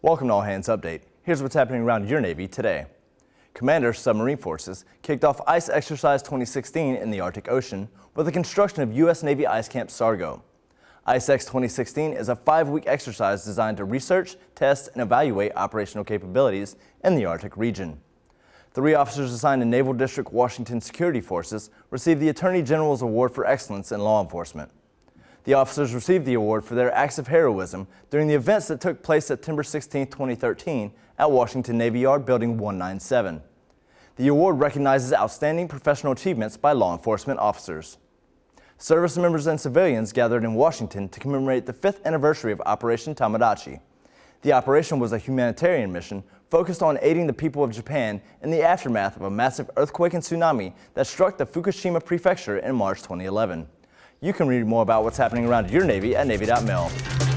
Welcome to All Hands Update. Here's what's happening around your Navy today. Commander Submarine Forces kicked off Ice Exercise 2016 in the Arctic Ocean with the construction of U.S. Navy Ice Camp Sargo. ICEX 2016 is a five-week exercise designed to research, test, and evaluate operational capabilities in the Arctic region. Three officers assigned to Naval District Washington Security Forces received the Attorney General's Award for Excellence in Law Enforcement. The officers received the award for their acts of heroism during the events that took place September 16, 2013 at Washington Navy Yard Building 197. The award recognizes outstanding professional achievements by law enforcement officers. Service members and civilians gathered in Washington to commemorate the fifth anniversary of Operation Tomodachi. The operation was a humanitarian mission focused on aiding the people of Japan in the aftermath of a massive earthquake and tsunami that struck the Fukushima prefecture in March 2011. You can read more about what's happening around your Navy at Navy.mil.